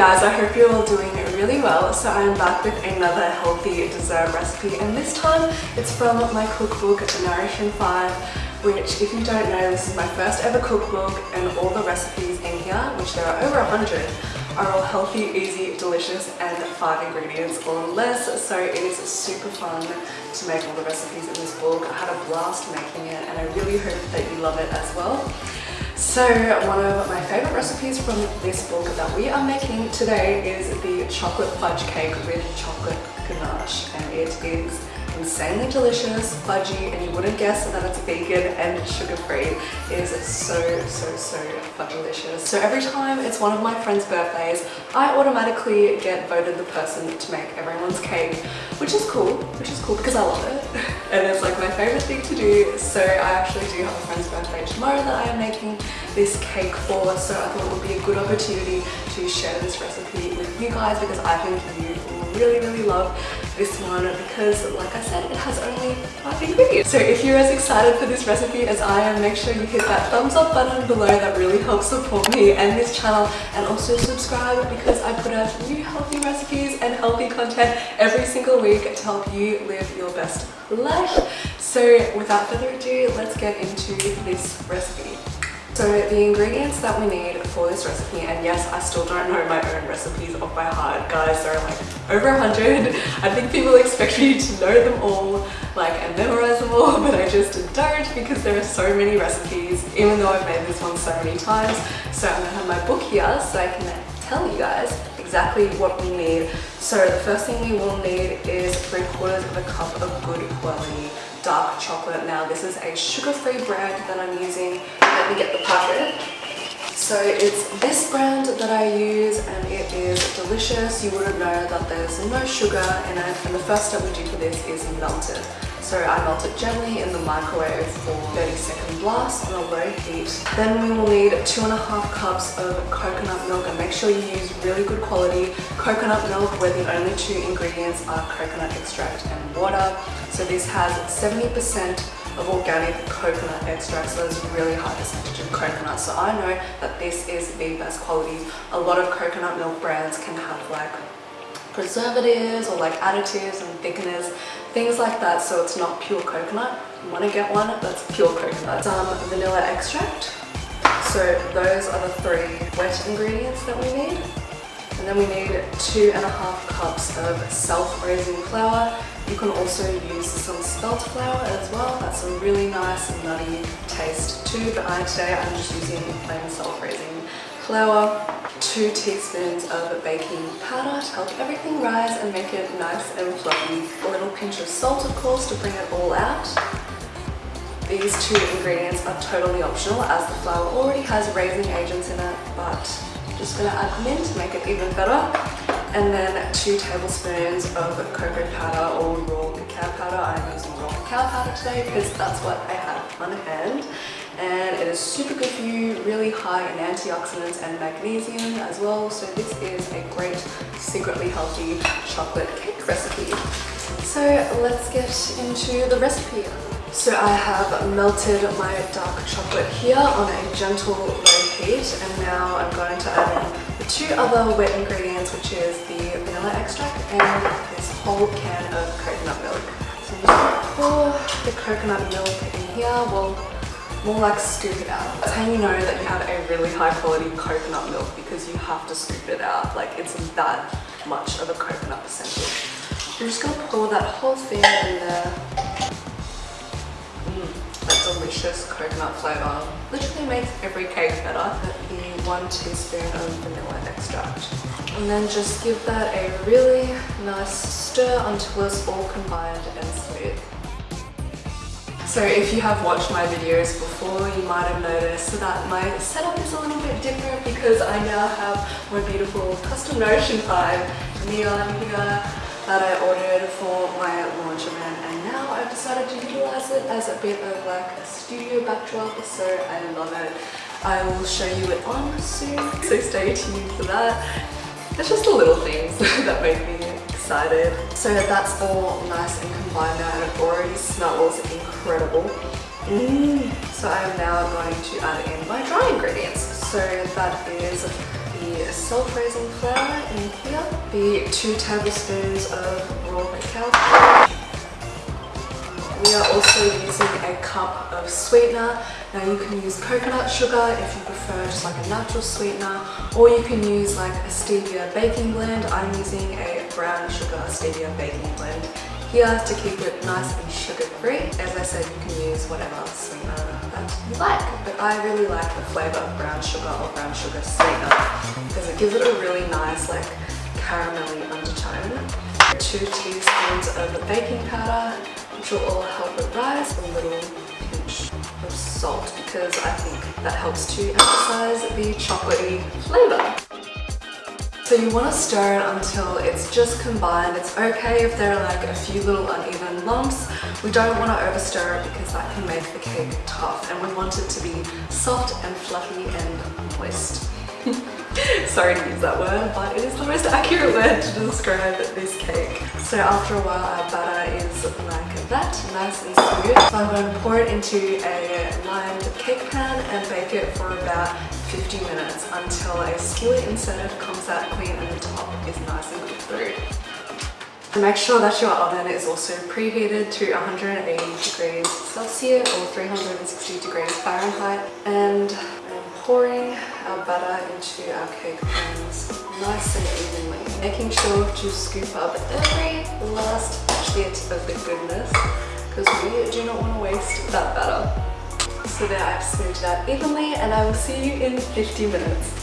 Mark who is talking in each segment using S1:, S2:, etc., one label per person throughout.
S1: guys, I hope you're all doing really well. So I am back with another healthy dessert recipe and this time it's from my cookbook Nourish in 5 which if you don't know this is my first ever cookbook and all the recipes in here, which there are over hundred, are all healthy, easy, delicious and five ingredients or less so it is super fun to make all the recipes in this book. I had a blast making it and I really hope that you love it as well. So one of my favorite recipes from this book that we are making today is the chocolate fudge cake with chocolate ganache and it is insanely delicious, fudgy, and you wouldn't guess that it's vegan and sugar-free. It is so, so, so delicious. So every time it's one of my friends' birthdays, I automatically get voted the person to make everyone's cake, which is cool, which is cool because I love it. and it's like my favorite thing to do. So I actually do have a friend's birthday tomorrow that I am making this cake for. So I thought it would be a good opportunity to share this recipe with you guys because I think you will really, really love this one because like I said, it has only five ingredients. So if you're as excited for this recipe as I am, make sure you hit that thumbs up button below. That really helps support me and this channel and also subscribe because I put out new healthy recipes and healthy content every single week to help you live your best life. So without further ado, let's get into this recipe. So the ingredients that we need for this recipe, and yes, I still don't know my own recipes off by heart. Guys, there are like over a hundred. I think people expect me to know them all, like, and memorize them all, but I just don't because there are so many recipes, even though I've made this one so many times. So I'm gonna have my book here so I can tell you guys exactly what we need. So the first thing we will need is three quarters of a cup of good quality dark chocolate. Now this is a sugar-free brand that I'm using. Let me get the packet. So it's this brand that I use and it is delicious. You wouldn't know that there's no sugar in it and the first step we do for this is melt it. So I melt it gently in the microwave for 30 second blast on a low heat. Then we will need two and a half cups of coconut milk and make sure you use really good quality coconut milk where the only two ingredients are coconut extract and water. So this has 70% of organic coconut extract so there's really high percentage of coconut. So I know that this is the best quality. A lot of coconut milk brands can have like preservatives or like additives and thickeners things like that. So it's not pure coconut. You want to get one that's pure coconut. Some vanilla extract. So those are the three wet ingredients that we need. And then we need two and a half cups of self-raising flour you can also use some spelt flour as well. That's a really nice nutty taste too. But I, today I'm just using plain self-raising flour. Two teaspoons of baking powder to help everything rise and make it nice and fluffy. A little pinch of salt of course to bring it all out. These two ingredients are totally optional as the flour already has raising agents in it but I'm just to add them in to make it even better and then two tablespoons of cocoa powder or raw cacao powder. I'm using raw cacao powder today because that's what I have on hand and it is super good for you, really high in antioxidants and magnesium as well. So this is a great secretly healthy chocolate cake recipe. So let's get into the recipe. So I have melted my dark chocolate here on a gentle low heat and now I'm going to add in the two other wet ingredients, which is the vanilla extract and this whole can of coconut milk. So I'm just to pour the coconut milk in here, well, more like scoop it out. That's how you know that you have a really high quality coconut milk because you have to scoop it out. Like it's that much of a coconut percentage. You're just to pour that whole thing in there. Mm, that delicious coconut flavour literally makes every cake better one teaspoon of vanilla extract. And then just give that a really nice stir until it's all combined and smooth. So if you have watched my videos before, you might have noticed that my setup is a little bit different because I now have my beautiful custom in 5 neon here that I ordered for my launch event and now I've decided to utilize it as a bit of like a studio backdrop so I love it. I will show you it on soon, so stay tuned for that. It's just the little things that make me excited. So that's all nice and combined now and it already smells incredible. Mm. So I am now going to add in my dry ingredients. So that is the self-raising flour in here, the two tablespoons of raw cacao. We are also using a cup of sweetener. Now you can use coconut sugar if you prefer just like a natural sweetener or you can use like a stevia baking blend. I'm using a brown sugar stevia baking blend here to keep it nice and sugar free. As I said, you can use whatever sweetener that you like, but I really like the flavor of brown sugar or brown sugar sweetener because it gives it a really nice like caramelly undertone. Two teaspoons of baking powder, which will all help it rise, a little pinch of salt because I think that helps to emphasize the chocolatey flavor. So you want to stir it until it's just combined. It's okay if there are like a few little uneven lumps. We don't want to over stir it because that can make the cake tough and we want it to be soft and fluffy and moist. Sorry to use that word, but it is the most accurate word to describe this cake. So after a while our batter is like that, nice and smooth. So I'm going to pour it into a lined cake pan and bake it for about 50 minutes until a skillet insert comes out clean and the top is nice and cooked through. Make sure that your oven is also preheated to 180 degrees Celsius or 360 degrees Fahrenheit and I'm pouring our batter into our cake pans nice and evenly, making sure to scoop up every last bit of the goodness because we do not want to waste that butter. so there I've smoothed out evenly and I will see you in 50 minutes.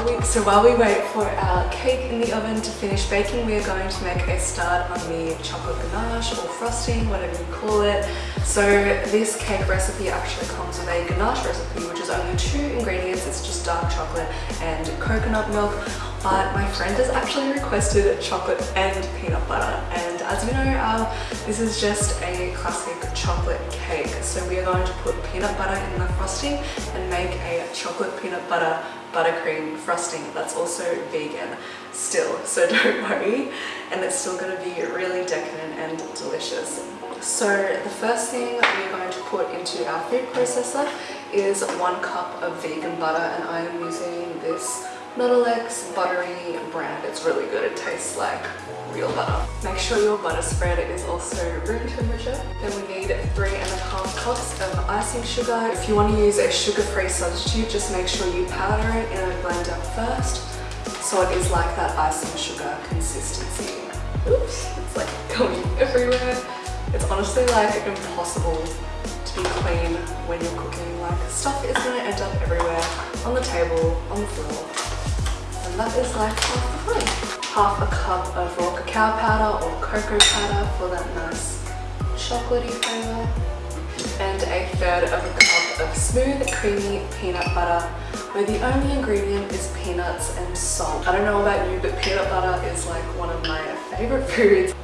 S1: So while we wait for our cake in the oven to finish baking, we are going to make a start on the chocolate ganache or frosting, whatever you call it. So this cake recipe actually comes with a ganache recipe, which is only two ingredients. It's just dark chocolate and coconut milk. But my friend has actually requested chocolate and peanut butter. And as you know, uh, this is just a classic chocolate cake. So we are going to put peanut butter in the frosting and make a chocolate peanut butter buttercream frosting that's also vegan still. So don't worry. And it's still going to be really decadent and delicious. So the first thing we're going to put into our food processor is one cup of vegan butter. And I am using this Nuttelex buttery brand it's really good it tastes like real butter. Make sure your butter spread is also room temperature. Then we need three and a half cups of icing sugar. If you want to use a sugar-free substitute, just make sure you powder it in a blender first so it is like that icing sugar consistency. Oops, it's like going everywhere. It's honestly like impossible to be clean when you're cooking. Like stuff is to end up everywhere, on the table, on the floor. That is like half the fun half a cup of raw cacao powder or cocoa powder for that nice chocolatey flavour and a third of a cup of smooth creamy peanut butter where the only ingredient is peanuts and salt. I don't know about you but peanut butter is like one of my favourite foods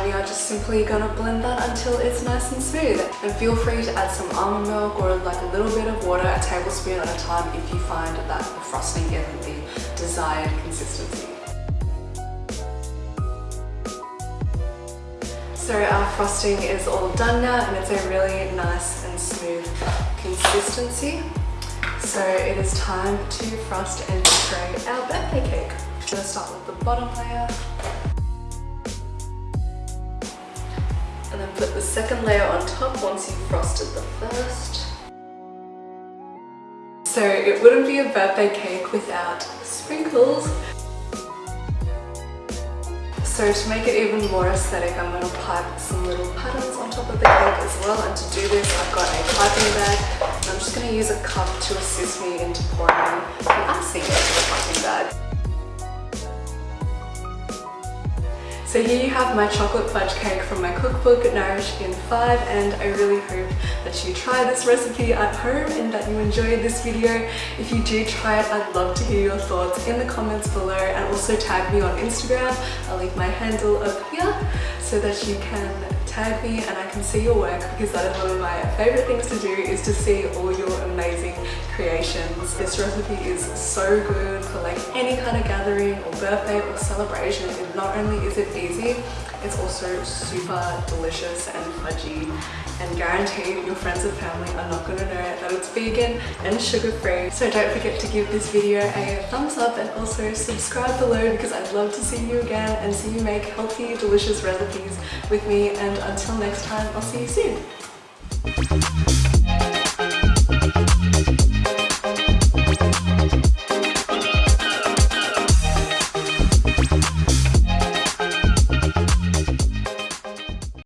S1: and we are just simply gonna blend that until it's nice and smooth. And feel free to add some almond milk or like a little bit of water, a tablespoon at a time if you find that the frosting isn't the desired consistency. So our frosting is all done now and it's a really nice and smooth consistency. So it is time to frost and decorate our birthday cake. I'm to start with the bottom layer. Then put the second layer on top once you've frosted the first. So it wouldn't be a birthday cake without sprinkles. So to make it even more aesthetic, I'm going to pipe some little patterns on top of the cake as well. And to do this, I've got a piping bag. And I'm just going to use a cup to assist me into pouring the icing into the piping bag. So here you have my chocolate fudge cake from my cookbook Nourish in 5 and I really hope that you try this recipe at home and that you enjoyed this video. If you do try it, I'd love to hear your thoughts in the comments below and also tag me on Instagram. I'll leave my handle up here so that you can tag me and I can see your work because that is one of my favorite things to do is to see all your amazing amazing creations. This recipe is so good for like any kind of gathering or birthday or celebration. And not only is it easy, it's also super delicious and fudgy and guaranteed your friends and family are not going to know that it's vegan and sugar free. So don't forget to give this video a thumbs up and also subscribe below because I'd love to see you again and see you make healthy delicious recipes with me and until next time I'll see you soon.